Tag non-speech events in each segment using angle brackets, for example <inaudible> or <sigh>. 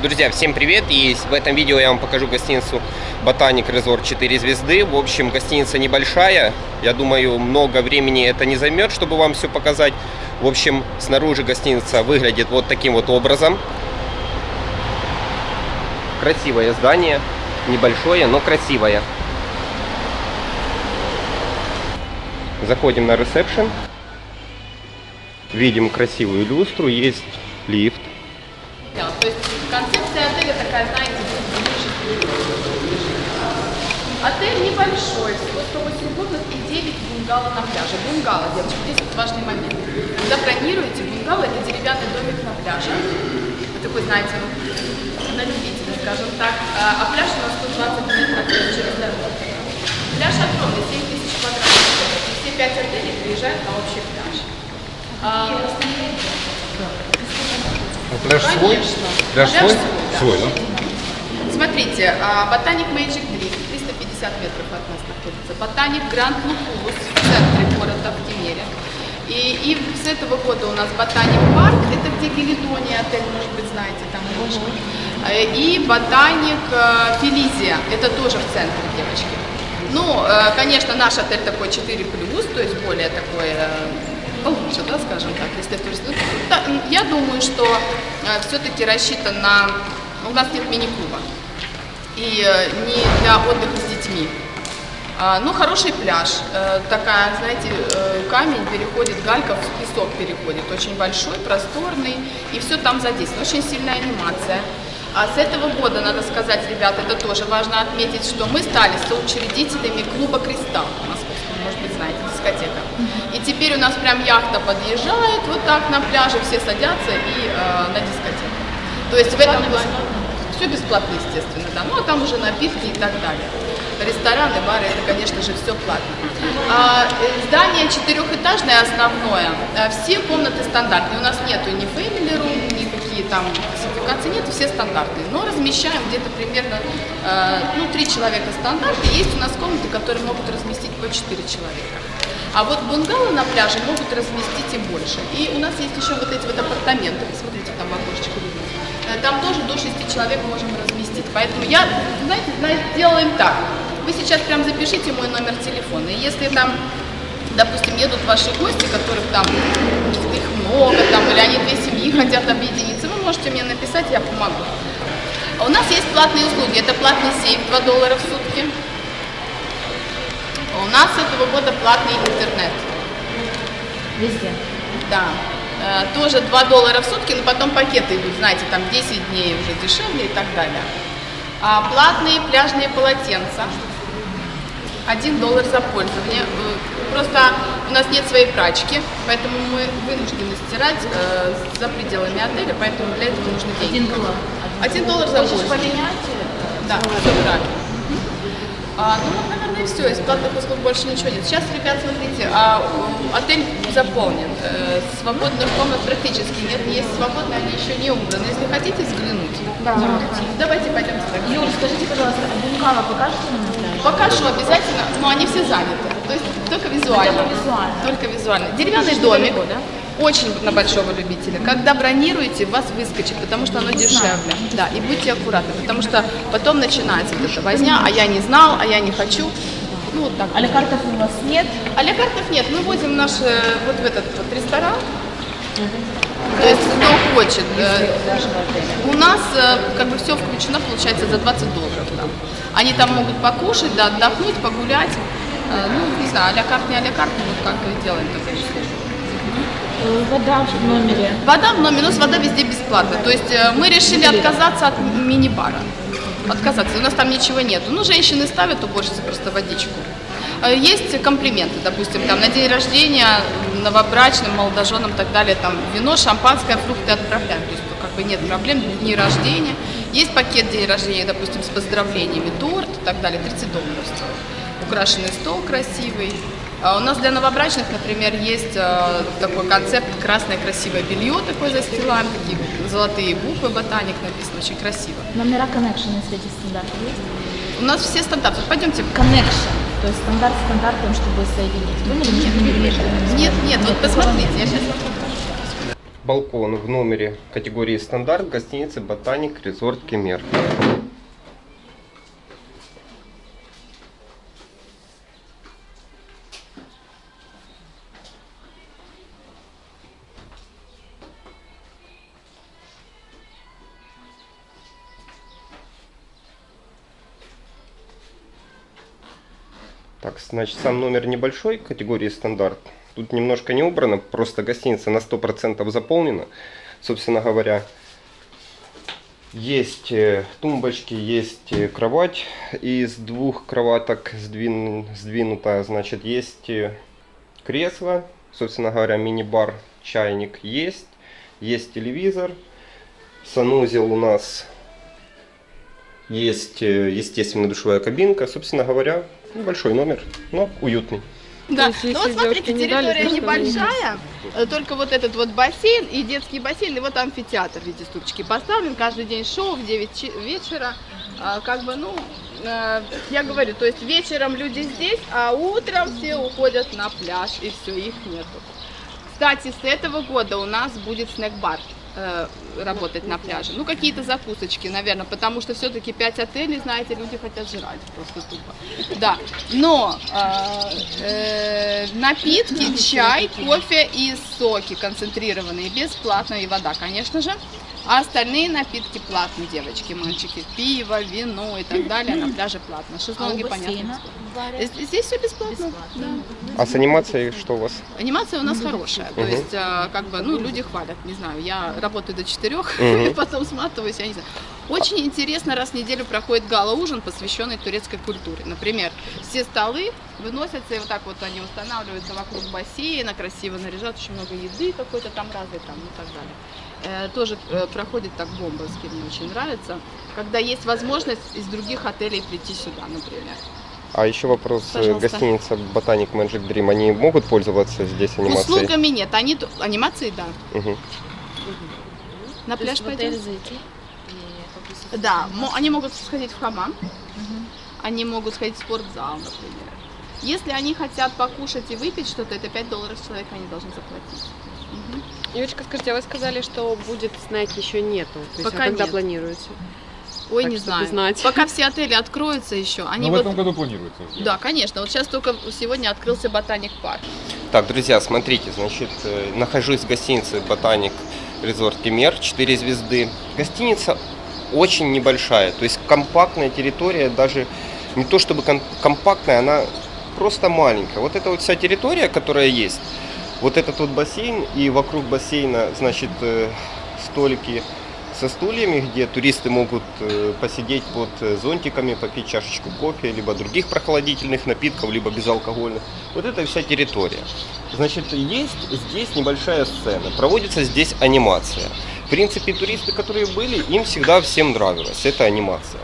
Друзья, всем привет! И в этом видео я вам покажу гостиницу Ботаник Резорт 4 звезды. В общем, гостиница небольшая. Я думаю, много времени это не займет, чтобы вам все показать. В общем, снаружи гостиница выглядит вот таким вот образом. Красивое здание. Небольшое, но красивое. Заходим на ресепшн. Видим красивую люстру. Есть лифт. То есть концепция отеля такая, знаете, Отель небольшой, всего 108 комнат и 9 бунгало на пляже. Бунгало, девочки, здесь вот важный момент. Когда бронируете, бунгало это деревянный домик на пляже. Вы такой, знаете, на любителя, скажем так. А, а пляж у нас 120 метров через дорогу. Пляж огромный, 7 тысяч квадратов. И все пять отелей приезжают на общий пляж. А, А пляж свой? Пляж Пляж свой? свой, да. Свой, да? Смотрите, Ботаник Magic Dream, 350 метров от нас находится. Ботаник Гранд Лукулус в центре города, в Кемере. И, и с этого года у нас Ботаник Парк, это где Гелидония отель, может быть, знаете, там ручка. Э, И Ботаник э, Фелизия, это тоже в центре, девочки. Ну, э, конечно, наш отель такой 4+, то есть более такой получше, да, скажем так, если турист. Ну, Я думаю, что все-таки рассчитан на... У нас нет мини-клуба. И э, не для отдыха с детьми. А, Ну, хороший пляж. Э, Такая, знаете, э, камень переходит, галька в песок переходит. Очень большой, просторный. И все там задействовано. Очень сильная анимация. А с этого года, надо сказать, ребята, это тоже важно отметить, что мы стали соучредителями клуба «Кристалл» московского, может быть, знаете, дискотека. И теперь у нас прям яхта подъезжает вот так на пляже, все садятся и э, на дискотеку. То есть в этом все бесплатно, естественно, да. Ну, а там уже напитки и так далее. Рестораны, бары, это, конечно же, все платно. А, э, здание четырехэтажное основное. А, Все комнаты стандартные. У нас нету ни family room, никакие там классификации нет, все стандартные. Но размещаем где-то примерно, э, ну, три человека стандарты. Есть у нас комнаты, которые могут разместить по четыре человека. А вот бунгало на пляже могут разместить и больше. И у нас есть еще вот эти вот апартаменты. Посмотрите, там окошечко Там тоже до 6 человек можем разместить. Поэтому я, знаете, знаете, делаем так. Вы сейчас прям запишите мой номер телефона. И если там, допустим, едут ваши гости, которых там их много, там, или они две семьи хотят объединиться, вы можете мне написать, я помогу. А у нас есть платные услуги. Это платный сейф 2 доллара в сутки. А У нас с этого года платный интернет. Везде. Да. Э, Тоже 2 доллара в сутки, но потом пакеты идут, знаете, там 10 дней уже дешевле и так далее. А платные пляжные полотенца. 1 доллар за пользование. Э, Просто у нас нет своей прачки, поэтому мы вынуждены стирать э, за пределами отеля, поэтому для этого нужны деньги. Один доллар. 1 доллар за пользование. поменять? Да, все правильно. А, ну, и все. Из платных услуг больше ничего нет. Сейчас, ребят, смотрите, а, отель заполнен. Э, свободных комнат практически нет. Есть свободные, они еще не убраны. Если хотите взглянуть, Да. давайте пойдем сюда. Юль, скажите, пожалуйста, а бунгало покажете нам? Покажу обязательно, но они все заняты. То есть только визуально. Только визуально. Только визуально. Деревянный домик. недалеко, да? Очень на большого любителя. Когда бронируете, вас выскочит, потому что оно дешевле. Да, и будьте аккуратны, потому что потом начинается вот эта возня, а я не знал, а я не хочу. Ну, вот так. А лекартов у вас нет? А лекартов нет. Мы возим наш э, вот в этот вот ресторан. То есть кто хочет. э, У нас э, как бы все включено, получается, за 20 долларов. Там. Они там могут покушать, да, отдохнуть, погулять. Ну, не знаю, а-ля карт, не а-ля карт, мы вот как делаем. Э, Вода в номере. Вода в номере, нас вода везде бесплатная. То есть э, мы решили отказаться от мини-бара. Отказаться. У нас там ничего нету. Ну, женщины ставят уборщицы просто водичку. Э, Есть комплименты, допустим, там на день рождения, новобрачным, молодоженам и так далее, там вино, шампанское, фрукты отправляем. То есть ну, как бы нет проблем, дни рождения. Есть пакет день рождения, допустим, с поздравлениями, торт и так далее, 30 долларов стоит. Украшенный стол красивый. А У нас для новобрачных, например, есть э, такой концепт красное красивое белье такое застилаем, такие золотые буквы ботаник написано, очень красиво. Номера connection из этих стандартов есть? У нас все стандарты. Пойдемте. Connection. То есть стандарт стандартом, чтобы соединить. Поняли? Нет, нет, нет, вот посмотрите, я сейчас балкон в номере категории стандарт гостиницы Ботаник Резорт Кемер. Значит, сам номер небольшой, категории стандарт. Тут немножко не убрано, просто гостиница на 100% заполнена. Собственно говоря, есть э, тумбочки, есть э, кровать из двух кроваток сдвин, сдвинута. Значит, есть э, кресло, собственно говоря, мини-бар, чайник есть. Есть телевизор. Санузел у нас есть, естественно, душевая кабинка. Собственно говоря, небольшой номер, но уютный. Да, есть, ну вот смотрите, девушки не дали, территория то небольшая, э, только вот этот вот бассейн и детский бассейн, и вот амфитеатр в виде ступочки поставлен, каждый день шоу в 9 чи- вечера, А, как бы, ну, э, я говорю, то есть вечером люди здесь, а утром все уходят на пляж, и все, их нету. Кстати, с этого года у нас будет снэк-бар работать на пляже. Ну, какие-то закусочки, наверное, потому что все-таки 5 отелей, знаете, люди хотят жрать просто тупо. Да, но э, э, напитки, чай, кофе и соки концентрированные, бесплатно, и вода, конечно же. А остальные напитки платные, девочки, мальчики. Пиво, вино и так далее на пляже платно. А Шезлонги, понятно. баре? Э, Здесь все бесплатно. Бесплатно. Да. А с анимацией что у вас? Анимация у нас хорошая, то есть, а, как бы, ну, люди хвалят, не знаю, я работаю до четырех, и <laughs> потом сматываюсь, я не знаю. Очень интересно, раз в неделю проходит гала-ужин, посвященный турецкой культуре. Например, все столы выносятся, и вот так вот они устанавливаются вокруг бассейна, красиво наряжают, очень много еды какой-то там разной там и так далее. Э, тоже э, проходит так бомбовски, мне очень нравится, когда есть возможность из других отелей прийти сюда, например. А еще вопрос. э, Пожалуйста. Гостиница Ботаник Magic Dream, они могут пользоваться здесь анимацией? Услугами нет, они, анимации, да. Мгм. На То пляж пойдем? зайти попросить Да, они могут сходить в хамам, Мгм. они могут сходить в спортзал, например. Если они хотят покушать и выпить что-то, это 5 долларов с человека они должны заплатить. Мгм. Юлечка, скажите, а вы сказали, что будет снеки еще нету? То есть, Пока а когда нет. планируете? Ой, Так, не знаю. знать. Пока все отели откроются еще, они Но в вот... этом году планируется. сделать. Да, конечно. Вот сейчас только сегодня открылся ботаник парк. Так, друзья, смотрите, значит, э, нахожусь в гостинице Ботаник Резорт Кемер, 4 звезды. Гостиница очень небольшая, то есть компактная территория, даже не то чтобы ком- компактная, она просто маленькая. Вот эта вот вся территория, которая есть, вот этот вот бассейн и вокруг бассейна, значит, э, столики со стульями, где туристы могут э, посидеть под э, зонтиками, попить чашечку кофе, либо других прохладительных напитков, либо безалкогольных. Вот это вся территория. Значит, есть здесь небольшая сцена, проводится здесь анимация. В принципе, туристы, которые были, им всегда всем нравилась эта анимация.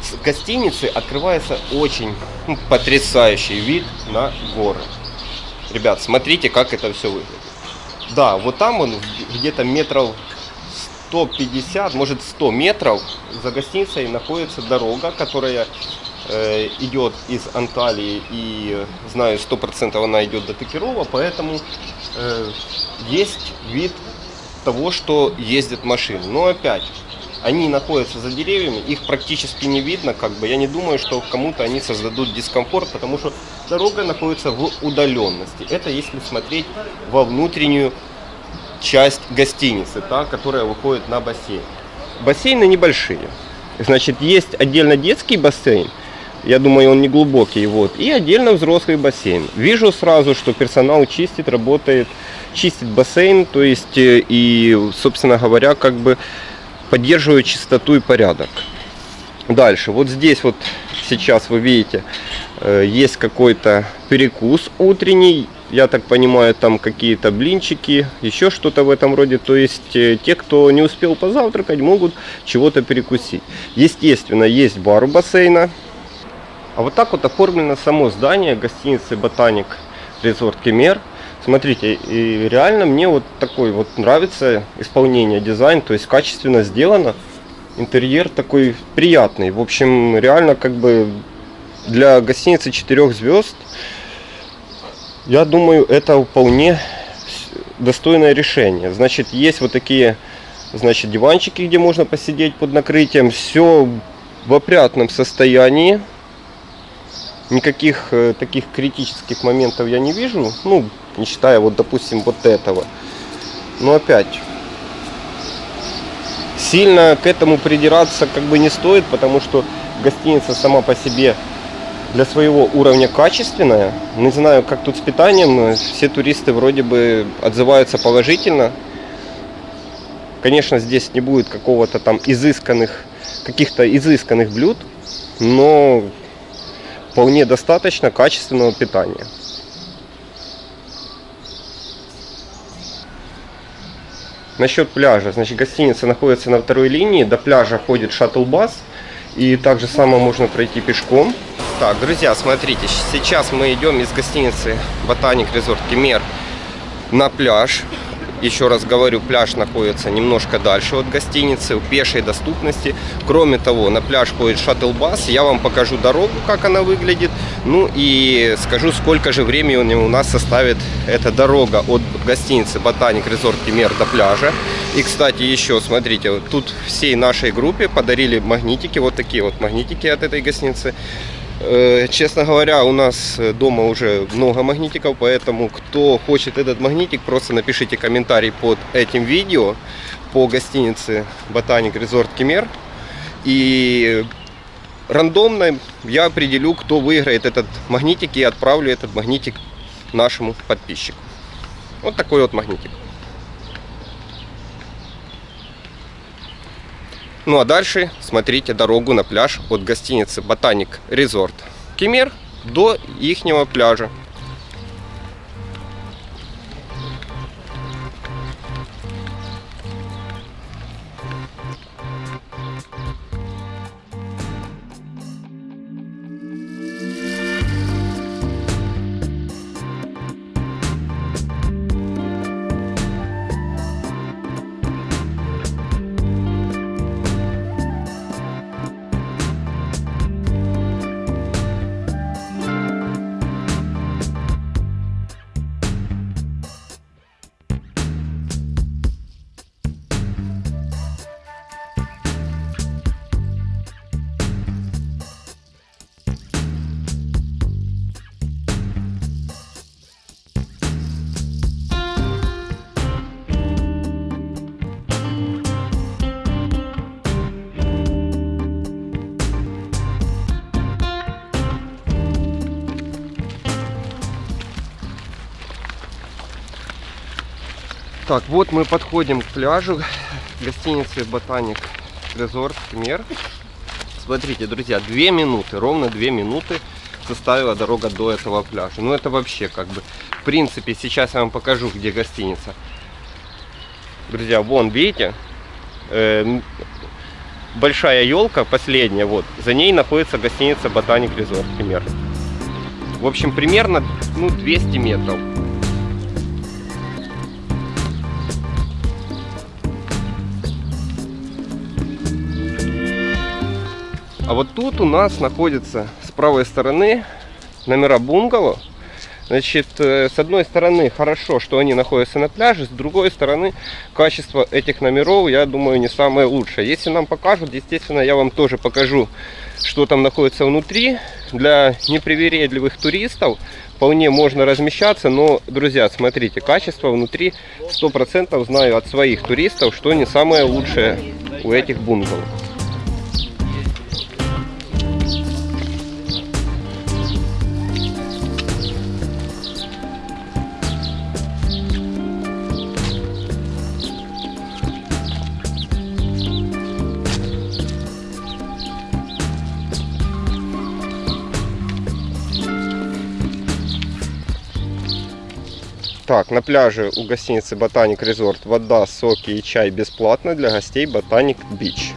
С гостиницы открывается очень ну, потрясающий вид на горы. Ребят, смотрите, как это все выглядит. Да, вот там он где-то метров 150, может 100 метров за гостиницей находится дорога, которая э, идет из Анталии и знаю 100% она идет до Токирова, поэтому э, есть вид того, что ездят машины. Но опять, они находятся за деревьями, их практически не видно, как бы я не думаю, что кому-то они создадут дискомфорт, потому что дорога находится в удаленности. Это если смотреть во внутреннюю часть гостиницы, та, которая выходит на бассейн. Бассейны небольшие. Значит, есть отдельно детский бассейн, я думаю, он не глубокий, вот, и отдельно взрослый бассейн. Вижу сразу, что персонал чистит, работает, чистит бассейн, то есть, э, и, собственно говоря, как бы поддерживает чистоту и порядок. Дальше, вот здесь вот сейчас вы видите, э, есть какой-то перекус утренний, я так понимаю, там какие-то блинчики, еще что-то в этом роде. То есть э, те, кто не успел позавтракать, могут чего-то перекусить. Естественно, есть бар у бассейна. А вот так вот оформлено само здание гостиницы Ботаник Резорт Кемер. Смотрите, и реально мне вот такой вот нравится исполнение, дизайн, то есть качественно сделано. Интерьер такой приятный. В общем, реально как бы для гостиницы 4 звезд, я думаю, это вполне достойное решение. Значит, есть вот такие значит, диванчики, где можно посидеть под накрытием. Все в опрятном состоянии. Никаких э, таких критических моментов я не вижу. Ну, не считая вот, допустим, вот этого. Но опять, сильно к этому придираться как бы не стоит, потому что гостиница сама по себе для своего уровня качественная. Не знаю, как тут с питанием, все туристы вроде бы отзываются положительно. Конечно, здесь не будет какого-то там изысканных, каких-то изысканных блюд, но вполне достаточно качественного питания. Насчет пляжа. Значит, гостиница находится на второй линии. До пляжа ходит шаттл-бас. И также само можно пройти пешком. Так, друзья, смотрите. Сейчас мы идем из гостиницы Ботаник Резорт Кемер на пляж. Еще раз говорю, пляж находится немножко дальше от гостиницы, в пешей доступности. Кроме того, на пляж ходит шаттл-бас. Я вам покажу дорогу, как она выглядит. Ну и скажу, сколько же времени у нас составит эта дорога от гостиницы Ботаник Резорт Кемер до пляжа. И, кстати, еще, смотрите, тут всей нашей группе подарили магнитики, вот такие вот магнитики от этой гостиницы. Э, честно говоря, у нас дома уже много магнитиков, поэтому кто хочет этот магнитик, просто напишите комментарий под этим видео по гостинице Ботаник Резорт Кемер. И рандомно я определю, кто выиграет этот магнитик и отправлю этот магнитик нашему подписчику. Вот такой вот магнитик. Ну а дальше смотрите дорогу на пляж от гостиницы Ботаник Резорт Кемер до ихнего пляжа. Так, вот мы подходим к пляжу гостиницы Ботаник Резорт Мер. Смотрите, друзья, две минуты, ровно две минуты составила дорога до этого пляжа. Ну это вообще как бы, в принципе, сейчас я вам покажу, где гостиница. Друзья, вон, видите, э, большая елка, последняя, вот, за ней находится гостиница Ботаник Резорт Мер. В общем, примерно, ну, 200 метров. А вот тут у нас находится с правой стороны номера бунгало. Значит, э, с одной стороны хорошо, что они находятся на пляже, с другой стороны качество этих номеров, я думаю, не самое лучшее. Если нам покажут, естественно, я вам тоже покажу, что там находится внутри. Для непривередливых туристов вполне можно размещаться, но, друзья, смотрите, качество внутри 100% знаю от своих туристов, что не самое лучшее у этих бунгало. Так, на пляже у гостиницы Ботаник Резорт вода, соки и чай бесплатно для гостей Ботаник Бич.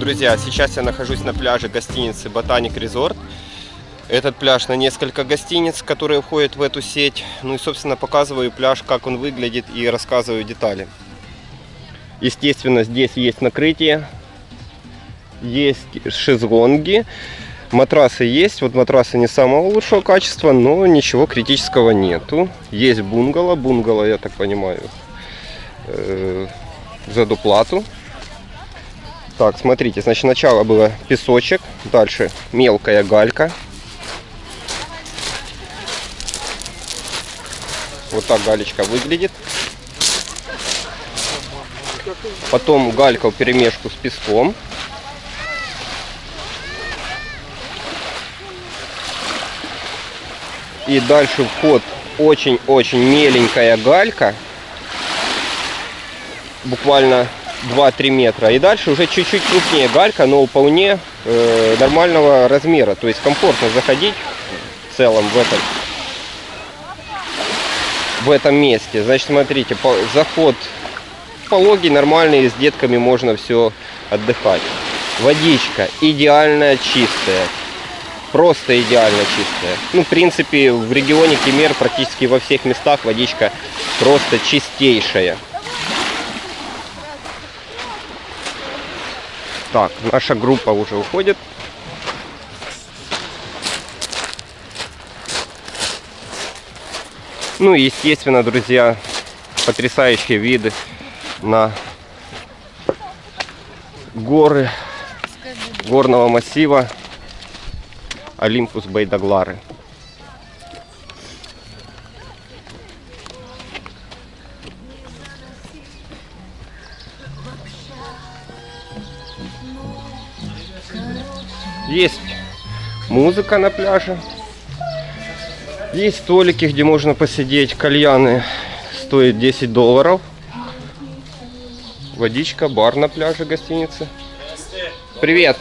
Друзья, сейчас я нахожусь на пляже гостиницы Ботаник Резорт. Этот пляж на несколько гостиниц, которые входят в эту сеть. Ну и, собственно, показываю пляж, как он выглядит и рассказываю детали. Естественно, здесь есть накрытие, есть шезлонги, матрасы есть. Вот матрасы не самого лучшего качества, но ничего критического нету. Есть бунгало, бунгало, я так понимаю, э, за доплату. Так, смотрите, значит, сначала было песочек, дальше мелкая галька. Вот так галечка выглядит. Потом галька в перемешку с песком. И дальше вход очень-очень меленькая галька. Буквально 2-3 метра. И дальше уже чуть-чуть крупнее галька, но вполне э, нормального размера. То есть комфортно заходить в целом в этом, в этом месте. Значит, смотрите, заход пологий, нормальный, с детками можно все отдыхать. Водичка идеально чистая. Просто идеально чистая. Ну, в принципе, в регионе Кемер практически во всех местах водичка просто чистейшая. Так, наша группа уже уходит. Ну и, естественно, друзья, потрясающие виды на горы горного массива Олимпус Байдаглары. Есть музыка на пляже. Есть столики, где можно посидеть. Кальяны стоят 10 долларов. Водичка, бар на пляже гостиницы. Привет.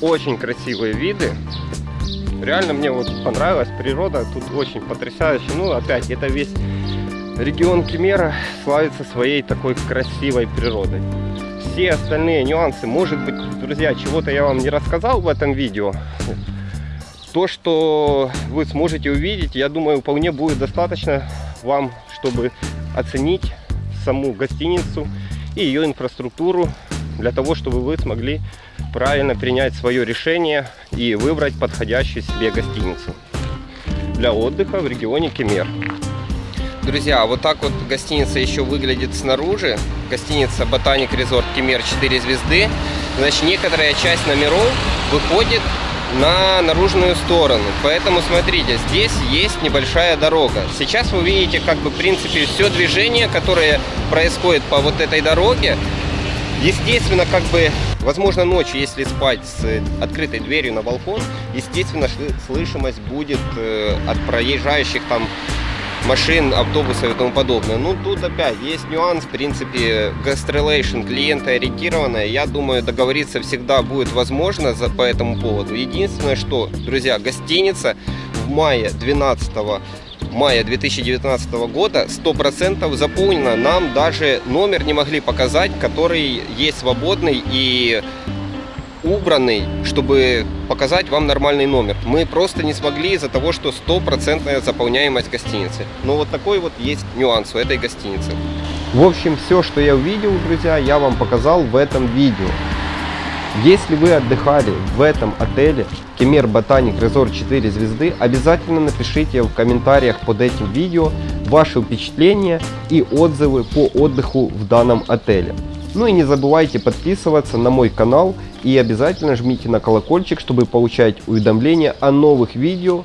Очень красивые виды. Реально мне вот понравилась природа. Тут очень потрясающе. Ну, опять, это весь регион Кемера славится своей такой красивой природой. Все остальные нюансы, может быть, друзья, чего-то я вам не рассказал в этом видео. То, что вы сможете увидеть, я думаю, вполне будет достаточно вам, чтобы оценить саму гостиницу и ее инфраструктуру, для того, чтобы вы смогли правильно принять свое решение и выбрать подходящую себе гостиницу для отдыха в регионе Кемер. Друзья, вот так вот гостиница еще выглядит снаружи. Гостиница Ботаник Резорт Кемер 4 звезды. Значит, некоторая часть номеров выходит на наружную сторону. Поэтому смотрите, здесь есть небольшая дорога. Сейчас вы видите, как бы, в принципе, все движение, которое происходит по вот этой дороге. Естественно, как бы, возможно, ночью, если спать с открытой дверью на балкон, естественно, слышимость будет э, от проезжающих там машин, автобусов и тому подобное. Ну, тут опять есть нюанс, в принципе, гастролейшн клиента ориентированная. Я думаю, договориться всегда будет возможно за, по этому поводу. Единственное, что, друзья, гостиница в мае 12 мая 2019 года 100% заполнена. Нам даже номер не могли показать, который есть свободный и убранный, чтобы показать вам нормальный номер. Мы просто не смогли из-за того, что стопроцентная заполняемость гостиницы. Но вот такой вот есть нюанс у этой гостиницы. В общем, все, что я увидел, друзья, я вам показал в этом видео. Если вы отдыхали в этом отеле Кемер Ботаник Резорт 4 звезды, обязательно напишите в комментариях под этим видео ваши впечатления и отзывы по отдыху в данном отеле. Ну и не забывайте подписываться на мой канал и обязательно жмите на колокольчик, чтобы получать уведомления о новых видео